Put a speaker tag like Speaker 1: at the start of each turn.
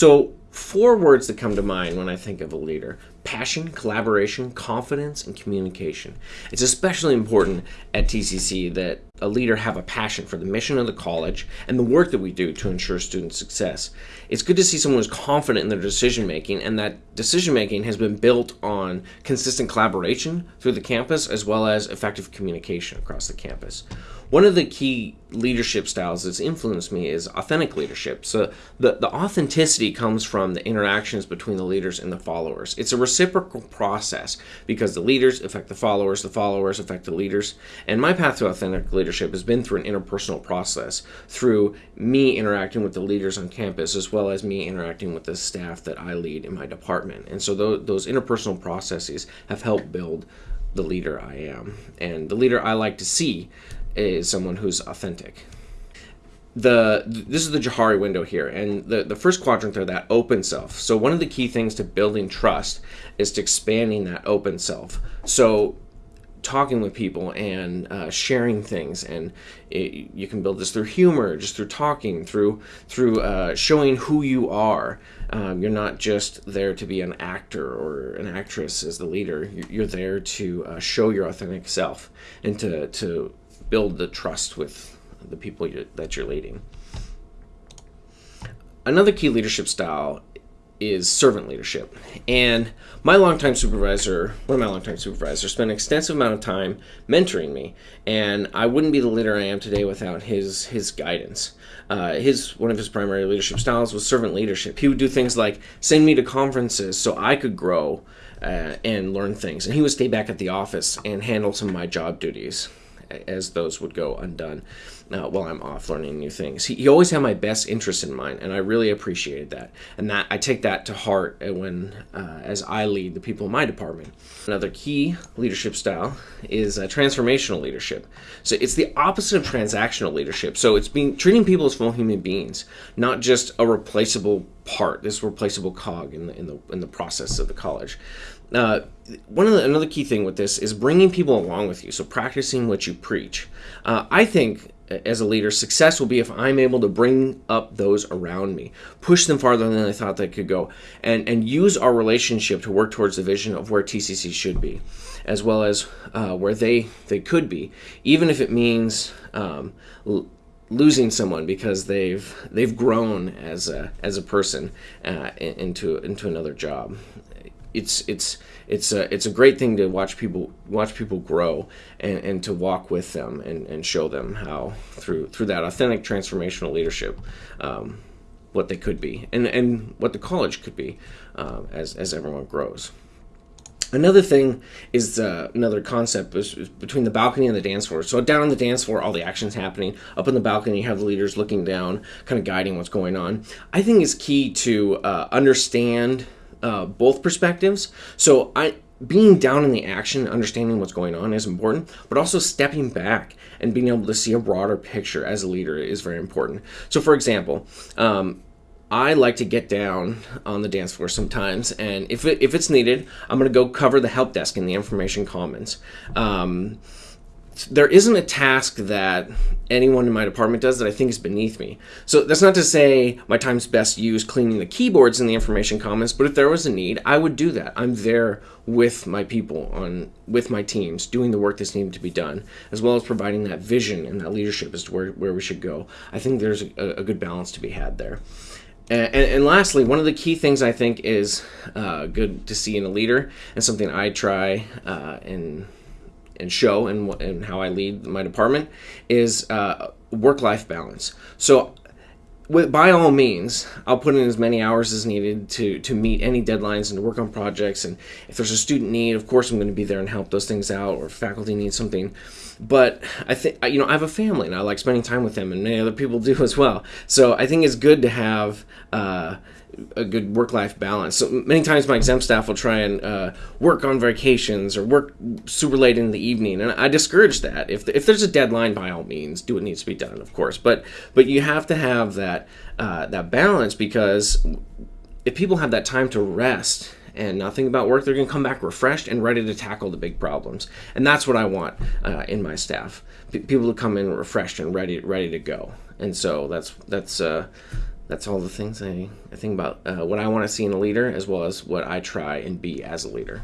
Speaker 1: So, four words that come to mind when I think of a leader passion, collaboration, confidence, and communication. It's especially important at TCC that a leader have a passion for the mission of the college and the work that we do to ensure student success. It's good to see someone who's confident in their decision making, and that decision making has been built on consistent collaboration through the campus as well as effective communication across the campus. One of the key leadership styles that's influenced me is authentic leadership. So the, the authenticity comes from the interactions between the leaders and the followers. It's a reciprocal process because the leaders affect the followers, the followers affect the leaders. And my path to authentic leadership has been through an interpersonal process, through me interacting with the leaders on campus as well as me interacting with the staff that I lead in my department. And so those, those interpersonal processes have helped build the leader I am. And the leader I like to see is someone who's authentic. The this is the Johari window here, and the the first quadrant there, that open self. So one of the key things to building trust is to expanding that open self. So talking with people and uh, sharing things and it, you can build this through humor just through talking through through uh, showing who you are um, you're not just there to be an actor or an actress as the leader you're there to uh, show your authentic self and to, to build the trust with the people you're, that you're leading. Another key leadership style is servant leadership. And my longtime supervisor, one of my longtime supervisors, spent an extensive amount of time mentoring me, and I wouldn't be the leader I am today without his his guidance. Uh, his one of his primary leadership styles was servant leadership. He would do things like send me to conferences so I could grow uh, and learn things, and he would stay back at the office and handle some of my job duties as those would go undone uh, while I'm off learning new things. He, he, always had my best interest in mind, and I really appreciated that. And that I take that to heart when, uh, as I lead the people in my department. Another key leadership style is uh, transformational leadership. So it's the opposite of transactional leadership. So it's being treating people as full human beings, not just a replaceable part, this replaceable cog in the in the in the process of the college. Uh, one of the, another key thing with this is bringing people along with you. So practicing what you preach. Uh, I think as a leader, success will be if I'm able to bring up those around me, push them farther than I thought they could go, and and use our relationship to work towards the vision of where TCC should be, as well as uh, where they they could be, even if it means. Um, losing someone because they've they've grown as a as a person uh, into into another job it's it's it's a it's a great thing to watch people watch people grow and, and to walk with them and, and show them how through through that authentic transformational leadership um, what they could be and and what the college could be uh, as as everyone grows. Another thing is uh, another concept is, is, between the balcony and the dance floor. So down on the dance floor, all the action's happening. Up in the balcony, you have the leaders looking down, kind of guiding what's going on. I think it's key to uh, understand uh, both perspectives. So I being down in the action, understanding what's going on is important, but also stepping back and being able to see a broader picture as a leader is very important. So, for example, um, I like to get down on the dance floor sometimes, and if it, if it's needed, I'm going to go cover the help desk in the information commons. Um, there isn't a task that anyone in my department does that I think is beneath me. So that's not to say my time's best used cleaning the keyboards in the information commons, but if there was a need, I would do that. I'm there with my people on with my teams doing the work that's needed to be done, as well as providing that vision and that leadership as to where, where we should go. I think there's a, a good balance to be had there. And, and, lastly, one of the key things I think is uh, good to see in a leader, and something I try uh, and and show and, and how I lead my department is uh, work life balance. So, with, by all means, I'll put in as many hours as needed to, to meet any deadlines and to work on projects. And if there's a student need, of course, I'm going to be there and help those things out, or faculty needs something. But I think, you know, I have a family and I like spending time with them, and many other people do as well. So I think it's good to have. Uh, a good work-life balance. So many times my exempt staff will try and uh, work on vacations or work super late in the evening, and I discourage that. If, if there's a deadline, by all means, do what needs to be done, of course. But but you have to have that uh, that balance because if people have that time to rest and nothing about work, they're going to come back refreshed and ready to tackle the big problems. And that's what I want uh, in my staff: P- people to come in refreshed and ready ready to go. And so that's that's uh, that's all the things I, I think about uh, what I want to see in a leader, as well as what I try and be as a leader.